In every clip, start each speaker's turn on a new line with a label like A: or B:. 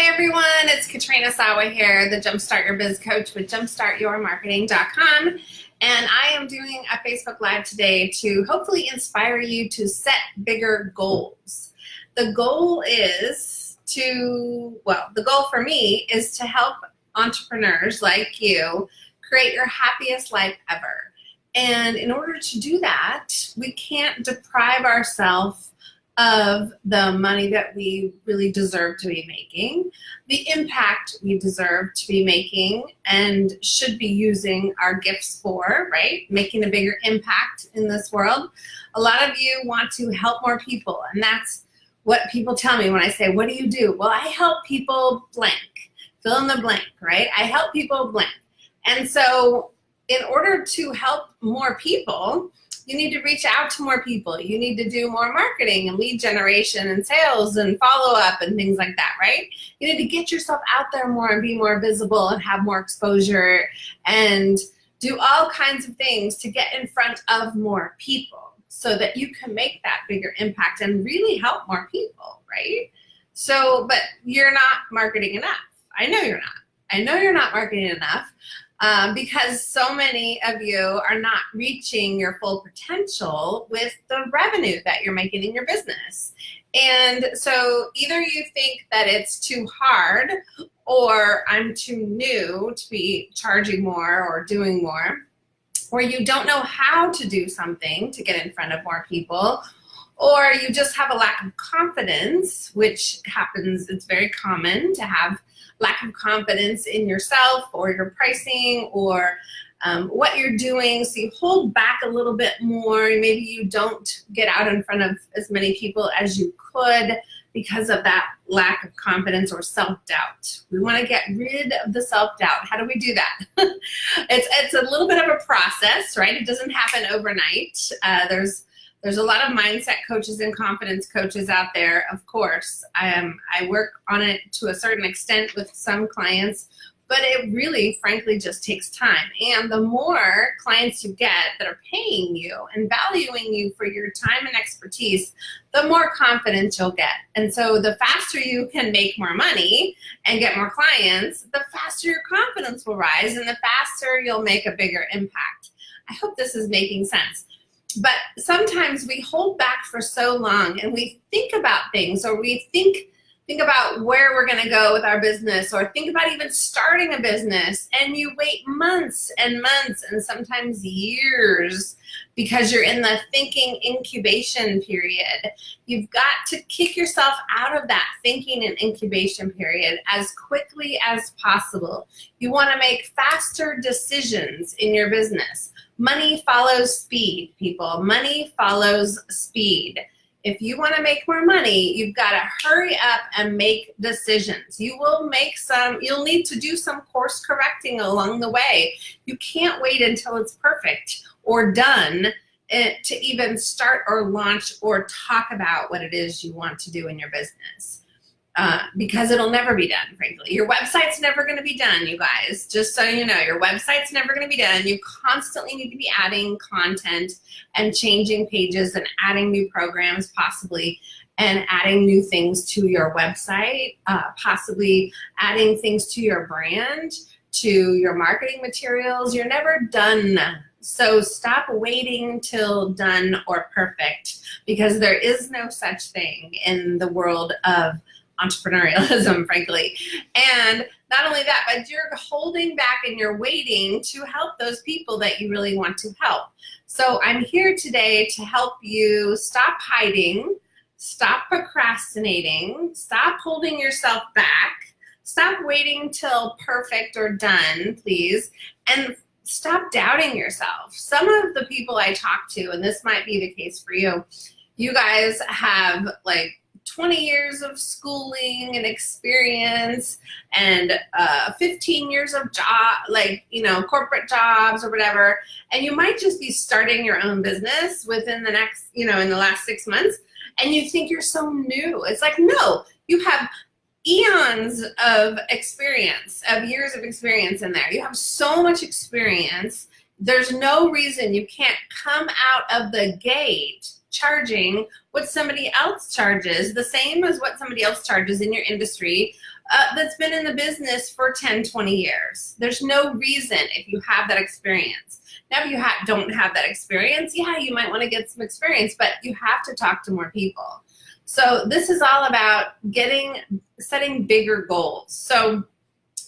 A: Hey everyone, it's Katrina Sawa here, the Jumpstart Your Biz Coach with jumpstartyourmarketing.com. And I am doing a Facebook Live today to hopefully inspire you to set bigger goals. The goal is to, well, the goal for me is to help entrepreneurs like you create your happiest life ever. And in order to do that, we can't deprive ourselves of the money that we really deserve to be making, the impact we deserve to be making and should be using our gifts for, right? Making a bigger impact in this world. A lot of you want to help more people and that's what people tell me when I say, what do you do? Well, I help people blank, fill in the blank, right? I help people blank. And so in order to help more people, you need to reach out to more people. You need to do more marketing and lead generation and sales and follow up and things like that, right? You need to get yourself out there more and be more visible and have more exposure and do all kinds of things to get in front of more people so that you can make that bigger impact and really help more people, right? So, but you're not marketing enough. I know you're not. I know you're not marketing enough um, because so many of you are not reaching your full potential with the revenue that you're making in your business. And so either you think that it's too hard or I'm too new to be charging more or doing more, or you don't know how to do something to get in front of more people, or you just have a lack of confidence, which happens, it's very common to have lack of confidence in yourself or your pricing or um, what you're doing. So you hold back a little bit more. Maybe you don't get out in front of as many people as you could because of that lack of confidence or self-doubt. We want to get rid of the self-doubt. How do we do that? it's, it's a little bit of a process, right? It doesn't happen overnight. Uh, there's there's a lot of mindset coaches and confidence coaches out there, of course. Um, I work on it to a certain extent with some clients, but it really, frankly, just takes time. And the more clients you get that are paying you and valuing you for your time and expertise, the more confidence you'll get. And so the faster you can make more money and get more clients, the faster your confidence will rise and the faster you'll make a bigger impact. I hope this is making sense but sometimes we hold back for so long and we think about things or we think think about where we're going to go with our business or think about even starting a business and you wait months and months and sometimes years because you're in the thinking incubation period. You've got to kick yourself out of that thinking and incubation period as quickly as possible. You want to make faster decisions in your business. Money follows speed, people. Money follows speed. If you want to make more money, you've got to hurry up and make decisions. You will make some, you'll need to do some course correcting along the way. You can't wait until it's perfect or done eh, to even start or launch or talk about what it is you want to do in your business uh, because it'll never be done, frankly. Your website's never gonna be done, you guys. Just so you know, your website's never gonna be done. You constantly need to be adding content and changing pages and adding new programs possibly and adding new things to your website, uh, possibly adding things to your brand, to your marketing materials. You're never done so stop waiting till done or perfect because there is no such thing in the world of entrepreneurialism, frankly. And not only that, but you're holding back and you're waiting to help those people that you really want to help. So I'm here today to help you stop hiding, stop procrastinating, stop holding yourself back, stop waiting till perfect or done, please, and stop doubting yourself. Some of the people I talk to, and this might be the case for you, you guys have like 20 years of schooling and experience and uh, 15 years of job, like, you know, corporate jobs or whatever. And you might just be starting your own business within the next, you know, in the last six months. And you think you're so new. It's like, no, you have eons of experience, of years of experience in there. You have so much experience. There's no reason you can't come out of the gate charging what somebody else charges, the same as what somebody else charges in your industry uh, that's been in the business for 10, 20 years. There's no reason if you have that experience. Now, if you ha don't have that experience, yeah, you might want to get some experience, but you have to talk to more people. So this is all about getting, setting bigger goals. So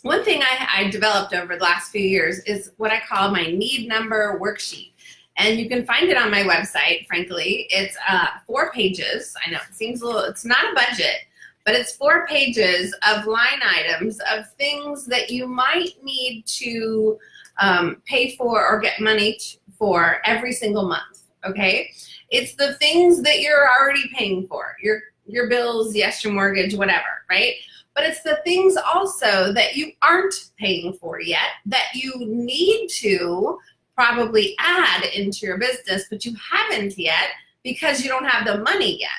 A: one thing I, I developed over the last few years is what I call my need number worksheet. And you can find it on my website, frankly. It's uh, four pages. I know it seems a little, it's not a budget, but it's four pages of line items of things that you might need to um, pay for or get money for every single month, okay? It's the things that you're already paying for, your, your bills, yes, your mortgage, whatever, right? But it's the things also that you aren't paying for yet that you need to probably add into your business, but you haven't yet because you don't have the money yet.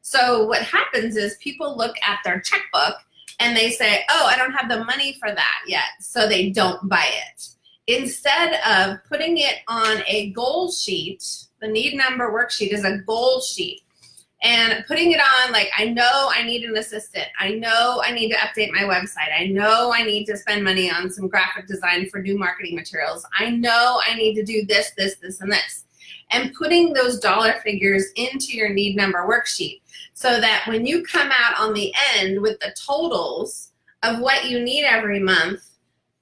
A: So what happens is people look at their checkbook and they say, oh, I don't have the money for that yet, so they don't buy it. Instead of putting it on a goal sheet, the need number worksheet is a goal sheet and putting it on like I know I need an assistant. I know I need to update my website. I know I need to spend money on some graphic design for new marketing materials. I know I need to do this, this, this, and this. And putting those dollar figures into your need number worksheet so that when you come out on the end with the totals of what you need every month,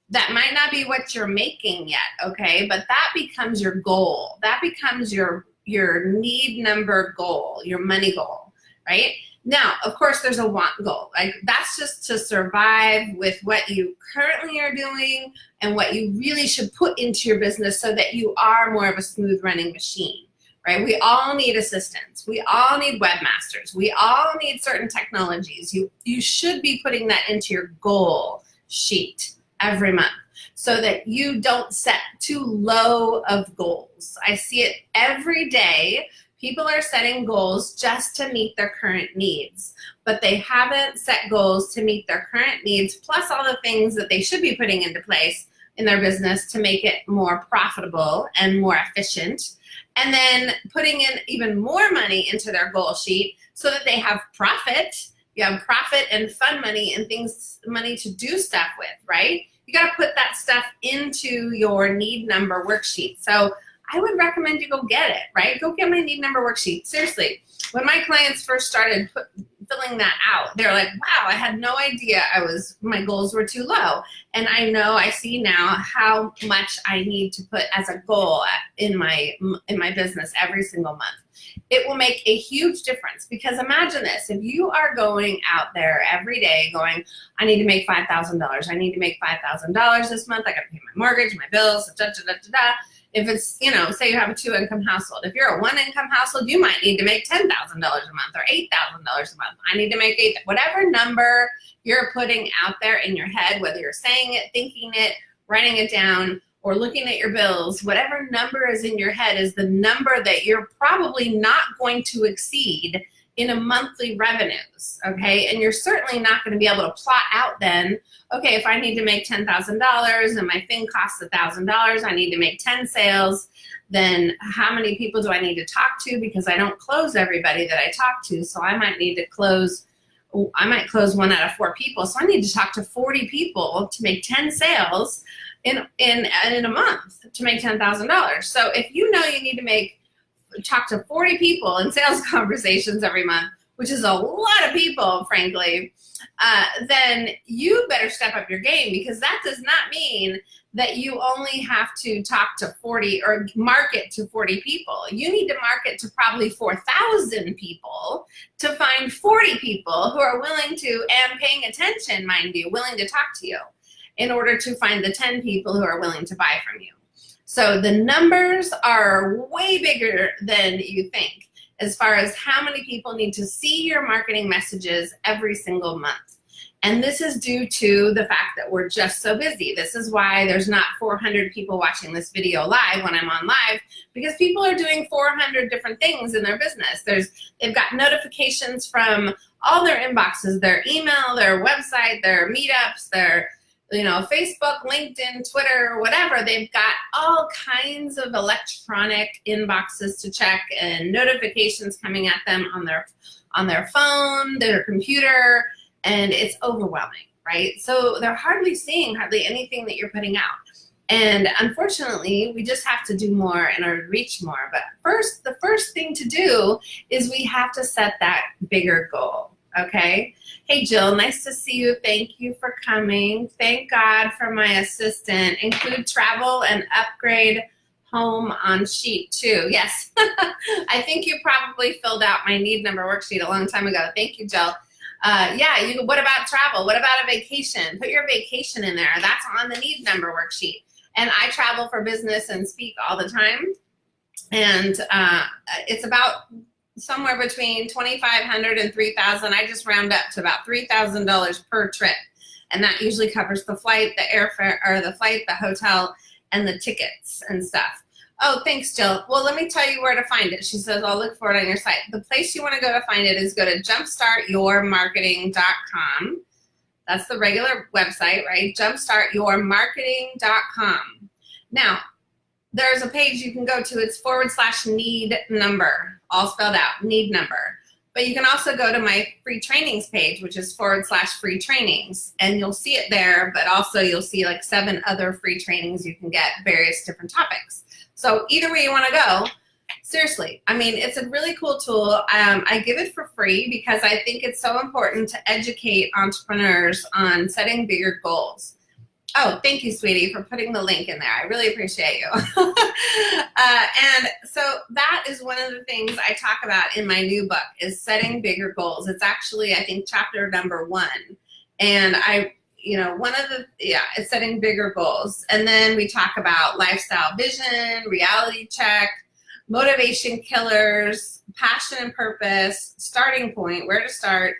A: that might not be what you're making yet, okay? But that becomes your goal. That becomes your your need number goal, your money goal, right? Now, of course, there's a want goal. Like that's just to survive with what you currently are doing and what you really should put into your business so that you are more of a smooth running machine, right? We all need assistants. We all need webmasters. We all need certain technologies. You, you should be putting that into your goal sheet every month so that you don't set too low of goals. I see it every day. People are setting goals just to meet their current needs, but they haven't set goals to meet their current needs, plus all the things that they should be putting into place in their business to make it more profitable and more efficient. And then putting in even more money into their goal sheet so that they have profit. You have profit and fun money and things, money to do stuff with, right? you got to put that stuff into your need number worksheet. So I would recommend you go get it, right? Go get my need number worksheet. Seriously, when my clients first started put, filling that out, they're like, wow, I had no idea I was, my goals were too low. And I know, I see now how much I need to put as a goal in my, in my business every single month it will make a huge difference because imagine this, if you are going out there every day going, I need to make $5,000, I need to make $5,000 this month, I gotta pay my mortgage, my bills, da, da, da, da, da. If it's, you know, say you have a two income household. If you're a one income household, you might need to make $10,000 a month or $8,000 a month. I need to make eight, whatever number you're putting out there in your head, whether you're saying it, thinking it, writing it down, or looking at your bills, whatever number is in your head is the number that you're probably not going to exceed in a monthly revenues, okay? And you're certainly not gonna be able to plot out then, okay, if I need to make $10,000 and my thing costs $1,000, I need to make 10 sales, then how many people do I need to talk to because I don't close everybody that I talk to, so I might need to close I might close one out of four people, so I need to talk to 40 people to make 10 sales in in in a month to make ten thousand dollars. So if you know you need to make talk to forty people in sales conversations every month, which is a lot of people, frankly, uh, then you better step up your game because that does not mean that you only have to talk to 40 or market to 40 people. You need to market to probably 4,000 people to find 40 people who are willing to and paying attention, mind you, willing to talk to you in order to find the 10 people who are willing to buy from you. So the numbers are way bigger than you think as far as how many people need to see your marketing messages every single month. And this is due to the fact that we're just so busy. This is why there's not 400 people watching this video live when I'm on live, because people are doing 400 different things in their business. There's, they've got notifications from all their inboxes, their email, their website, their meetups, their you know, Facebook, LinkedIn, Twitter, whatever, they've got all kinds of electronic inboxes to check and notifications coming at them on their on their phone, their computer, and it's overwhelming, right? So they're hardly seeing hardly anything that you're putting out. And unfortunately, we just have to do more order to reach more. But first, the first thing to do is we have to set that bigger goal, okay? Hey, Jill, nice to see you. Thank you for coming. Thank God for my assistant. Include travel and upgrade home on sheet too. Yes, I think you probably filled out my need number worksheet a long time ago. Thank you, Jill. Uh, yeah, you, what about travel? What about a vacation? Put your vacation in there. That's on the need number worksheet. And I travel for business and speak all the time. And uh, it's about somewhere between 2,500 and 3,000. I just round up to about $3,000 per trip. And that usually covers the flight, the airfare, or the flight, the hotel, and the tickets and stuff. Oh, thanks, Jill. Well, let me tell you where to find it. She says, I'll look for it on your site. The place you want to go to find it is go to jumpstartyourmarketing.com. That's the regular website, right? Jumpstartyourmarketing.com. Now, there's a page you can go to. It's forward slash need number, all spelled out, need number. But you can also go to my free trainings page, which is forward slash free trainings, and you'll see it there, but also you'll see like seven other free trainings you can get, various different topics. So either way you wanna go, seriously, I mean, it's a really cool tool. Um, I give it for free because I think it's so important to educate entrepreneurs on setting bigger goals. Oh, thank you, sweetie, for putting the link in there. I really appreciate you. uh, and so that is one of the things I talk about in my new book is setting bigger goals. It's actually, I think, chapter number one. And I, you know, one of the, yeah, it's setting bigger goals. And then we talk about lifestyle vision, reality check, motivation killers, passion and purpose, starting point, where to start,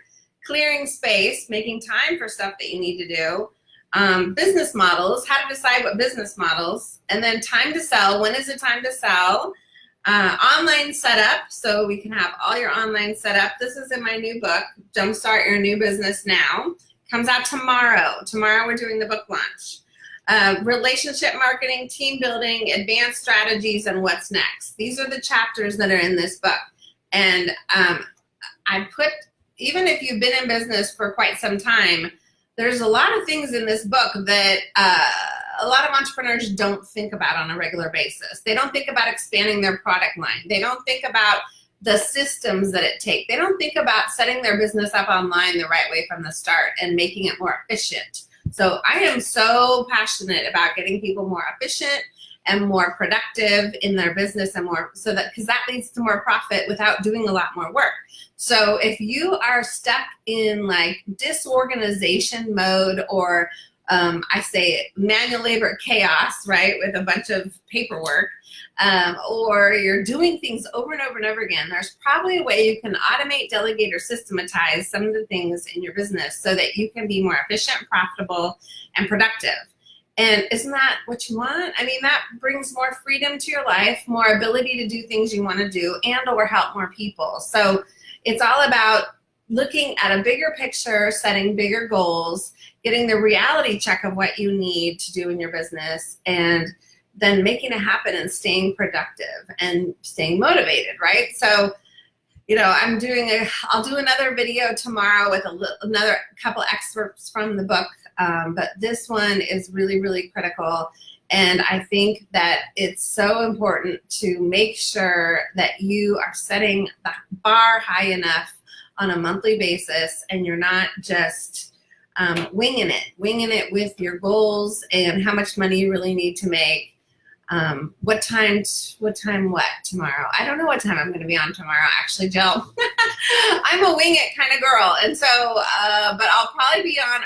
A: clearing space, making time for stuff that you need to do, um, business models, how to decide what business models, and then time to sell, when is the time to sell, uh, online setup, so we can have all your online setup. This is in my new book, Jumpstart Your New Business Now. Comes out tomorrow. Tomorrow we're doing the book launch. Uh, relationship marketing, team building, advanced strategies, and what's next. These are the chapters that are in this book. And um, I put, even if you've been in business for quite some time, there's a lot of things in this book that uh, a lot of entrepreneurs don't think about on a regular basis. They don't think about expanding their product line. They don't think about the systems that it takes. They don't think about setting their business up online the right way from the start and making it more efficient. So I am so passionate about getting people more efficient and more productive in their business and more so that because that leads to more profit without doing a lot more work. So if you are stuck in like disorganization mode or um, I say manual labor chaos, right, with a bunch of paperwork, um, or you're doing things over and over and over again, there's probably a way you can automate, delegate, or systematize some of the things in your business so that you can be more efficient, profitable, and productive. And isn't that what you want? I mean, that brings more freedom to your life, more ability to do things you want to do, and or help more people. So it's all about looking at a bigger picture, setting bigger goals, getting the reality check of what you need to do in your business, and then making it happen and staying productive and staying motivated, right? So, you know, I'm doing a, I'll do another video tomorrow with a, another couple excerpts from the book, um, but this one is really, really critical. And I think that it's so important to make sure that you are setting the bar high enough on a monthly basis and you're not just um, winging it, winging it with your goals and how much money you really need to make um, what time, what time what tomorrow? I don't know what time I'm going to be on tomorrow, actually, Jill. I'm a wing it kind of girl. And so, uh, but I'll probably be on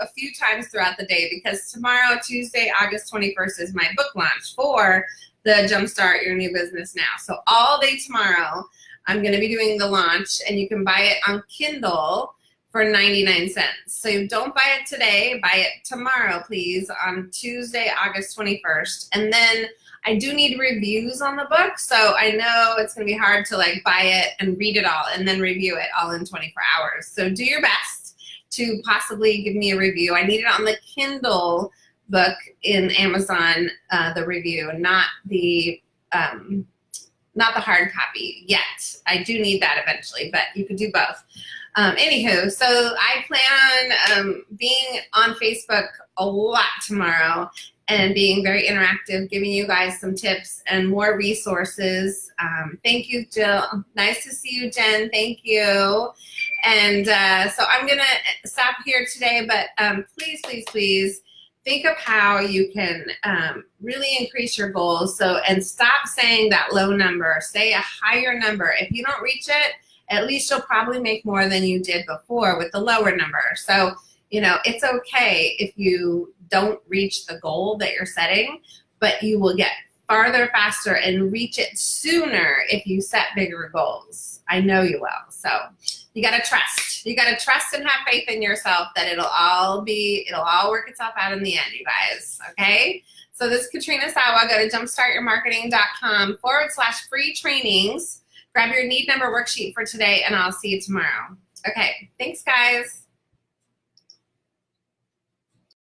A: a few times throughout the day because tomorrow, Tuesday, August 21st is my book launch for the Jumpstart Your New Business Now. So all day tomorrow, I'm going to be doing the launch and you can buy it on Kindle for 99 cents. So don't buy it today, buy it tomorrow, please, on Tuesday, August 21st. And then I do need reviews on the book, so I know it's gonna be hard to like buy it and read it all and then review it all in 24 hours. So do your best to possibly give me a review. I need it on the Kindle book in Amazon, uh, the review, not the um, not the hard copy yet. I do need that eventually, but you could do both. Um, anywho, so I plan on um, being on Facebook a lot tomorrow and being very interactive, giving you guys some tips and more resources. Um, thank you, Jill. Nice to see you, Jen. Thank you. And uh, so I'm going to stop here today, but um, please, please, please think of how you can um, really increase your goals. So, and stop saying that low number, say a higher number. If you don't reach it, at least you'll probably make more than you did before with the lower number. So, you know, it's okay if you don't reach the goal that you're setting, but you will get farther faster and reach it sooner if you set bigger goals. I know you will. So you got to trust. You got to trust and have faith in yourself that it'll all be, it'll all work itself out in the end, you guys. Okay. So this is Katrina Sawa. Go to jumpstartyourmarketing.com forward slash free trainings. Grab your need number worksheet for today and I'll see you tomorrow. Okay. Thanks guys.